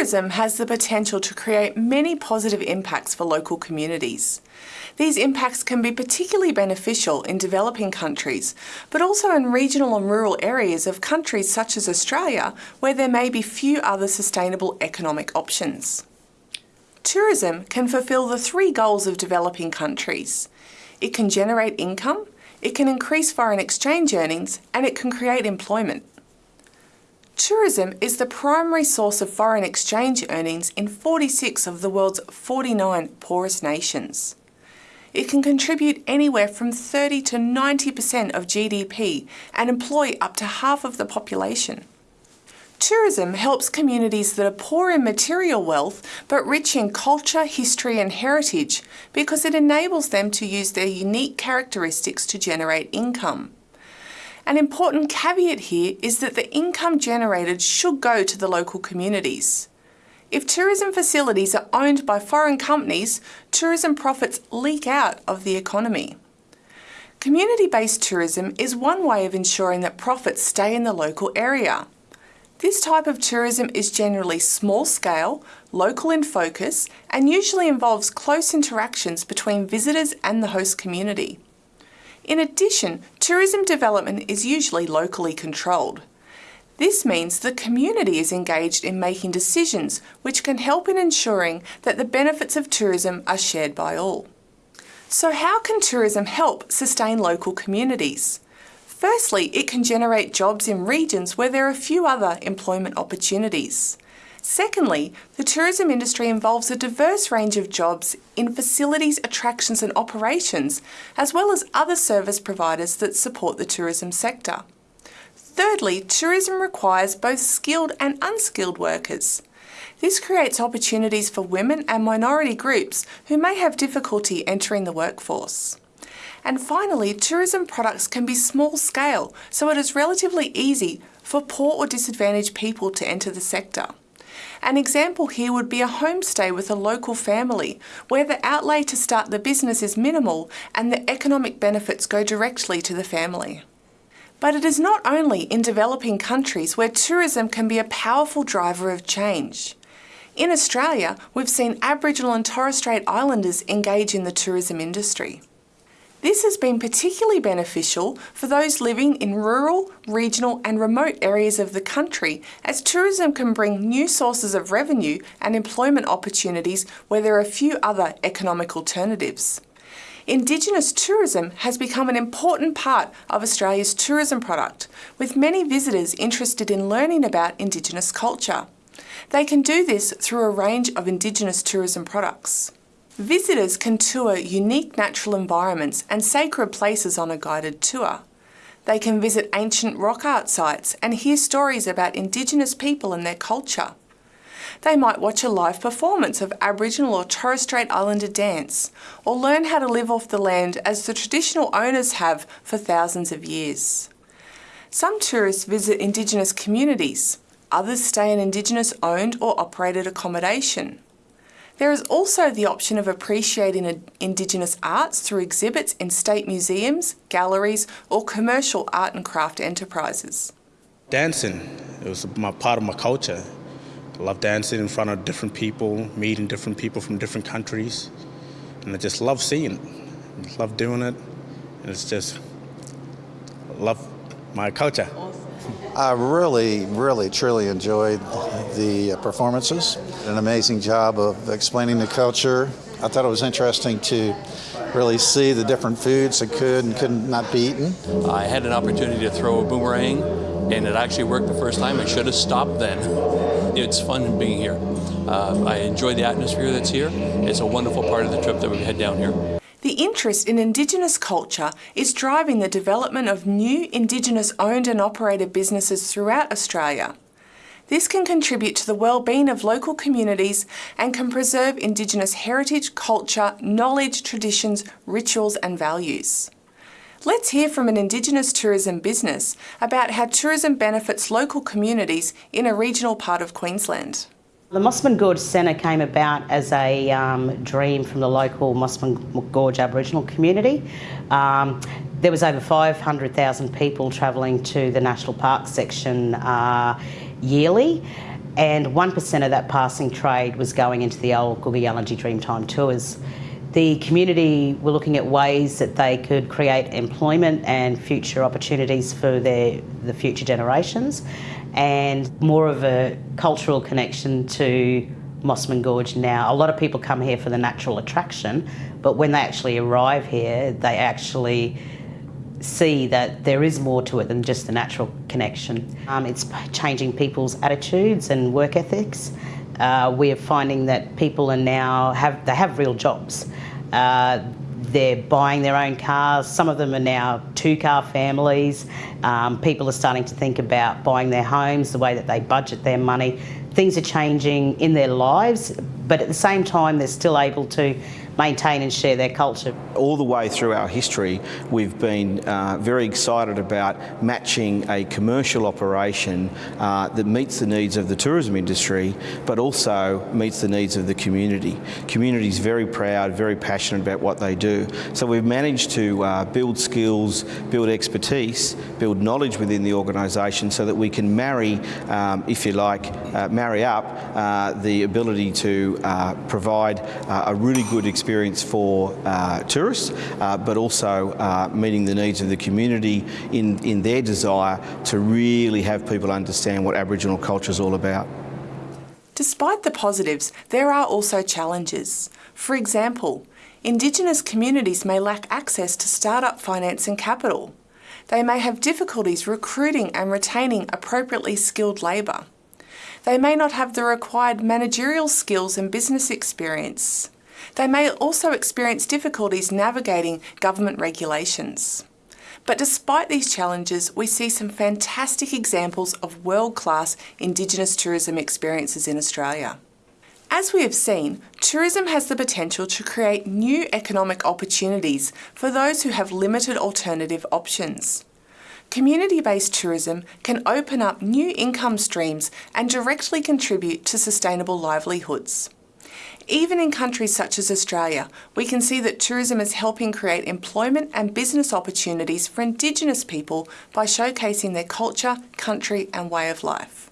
Tourism has the potential to create many positive impacts for local communities. These impacts can be particularly beneficial in developing countries, but also in regional and rural areas of countries such as Australia, where there may be few other sustainable economic options. Tourism can fulfil the three goals of developing countries. It can generate income, it can increase foreign exchange earnings, and it can create employment. Tourism is the primary source of foreign exchange earnings in 46 of the world's 49 poorest nations. It can contribute anywhere from 30 to 90% of GDP and employ up to half of the population. Tourism helps communities that are poor in material wealth but rich in culture, history and heritage because it enables them to use their unique characteristics to generate income. An important caveat here is that the income generated should go to the local communities. If tourism facilities are owned by foreign companies, tourism profits leak out of the economy. Community-based tourism is one way of ensuring that profits stay in the local area. This type of tourism is generally small scale, local in focus, and usually involves close interactions between visitors and the host community. In addition, tourism development is usually locally controlled. This means the community is engaged in making decisions which can help in ensuring that the benefits of tourism are shared by all. So how can tourism help sustain local communities? Firstly, it can generate jobs in regions where there are few other employment opportunities. Secondly, the tourism industry involves a diverse range of jobs in facilities, attractions and operations, as well as other service providers that support the tourism sector. Thirdly, tourism requires both skilled and unskilled workers. This creates opportunities for women and minority groups who may have difficulty entering the workforce. And finally, tourism products can be small scale, so it is relatively easy for poor or disadvantaged people to enter the sector. An example here would be a homestay with a local family, where the outlay to start the business is minimal and the economic benefits go directly to the family. But it is not only in developing countries where tourism can be a powerful driver of change. In Australia, we've seen Aboriginal and Torres Strait Islanders engage in the tourism industry. This has been particularly beneficial for those living in rural, regional and remote areas of the country as tourism can bring new sources of revenue and employment opportunities where there are few other economic alternatives. Indigenous tourism has become an important part of Australia's tourism product, with many visitors interested in learning about Indigenous culture. They can do this through a range of Indigenous tourism products. Visitors can tour unique natural environments and sacred places on a guided tour. They can visit ancient rock art sites and hear stories about Indigenous people and their culture. They might watch a live performance of Aboriginal or Torres Strait Islander dance, or learn how to live off the land as the traditional owners have for thousands of years. Some tourists visit Indigenous communities, others stay in Indigenous owned or operated accommodation. There is also the option of appreciating Indigenous arts through exhibits in state museums, galleries or commercial art and craft enterprises. Dancing, it was my part of my culture. I love dancing in front of different people, meeting different people from different countries. And I just love seeing it. I love doing it. And it's just, I love my culture. I really, really, truly enjoyed the performances. An amazing job of explaining the culture. I thought it was interesting to really see the different foods that could and could not be eaten. I had an opportunity to throw a boomerang and it actually worked the first time. I should have stopped then. It's fun being here. Uh, I enjoy the atmosphere that's here. It's a wonderful part of the trip that we had down here. The interest in Indigenous culture is driving the development of new Indigenous owned and operated businesses throughout Australia. This can contribute to the well-being of local communities and can preserve Indigenous heritage, culture, knowledge, traditions, rituals and values. Let's hear from an Indigenous tourism business about how tourism benefits local communities in a regional part of Queensland. The Mossman Gorge Centre came about as a um, dream from the local Mossman Gorge Aboriginal community. Um, there was over 500,000 people travelling to the National Park section uh, yearly and 1% of that passing trade was going into the old Kuku Yalanji Dreamtime tours. The community were looking at ways that they could create employment and future opportunities for their the future generations and more of a cultural connection to Mossman Gorge now. A lot of people come here for the natural attraction, but when they actually arrive here, they actually see that there is more to it than just the natural connection. Um, it's changing people's attitudes and work ethics. Uh, we are finding that people are now have they have real jobs. Uh, they're buying their own cars. Some of them are now two-car families. Um, people are starting to think about buying their homes, the way that they budget their money. Things are changing in their lives, but at the same time, they're still able to maintain and share their culture. All the way through our history, we've been uh, very excited about matching a commercial operation uh, that meets the needs of the tourism industry, but also meets the needs of the community. Community is very proud, very passionate about what they do. So we've managed to uh, build skills, build expertise, build knowledge within the organisation so that we can marry, um, if you like, uh, marry up uh, the ability to uh, provide a really good experience for uh, tourists, uh, but also uh, meeting the needs of the community in, in their desire to really have people understand what Aboriginal culture is all about. Despite the positives, there are also challenges. For example, Indigenous communities may lack access to start-up finance and capital. They may have difficulties recruiting and retaining appropriately skilled labour. They may not have the required managerial skills and business experience. They may also experience difficulties navigating government regulations. But despite these challenges, we see some fantastic examples of world-class Indigenous tourism experiences in Australia. As we have seen, tourism has the potential to create new economic opportunities for those who have limited alternative options. Community-based tourism can open up new income streams and directly contribute to sustainable livelihoods. Even in countries such as Australia, we can see that tourism is helping create employment and business opportunities for Indigenous people by showcasing their culture, country and way of life.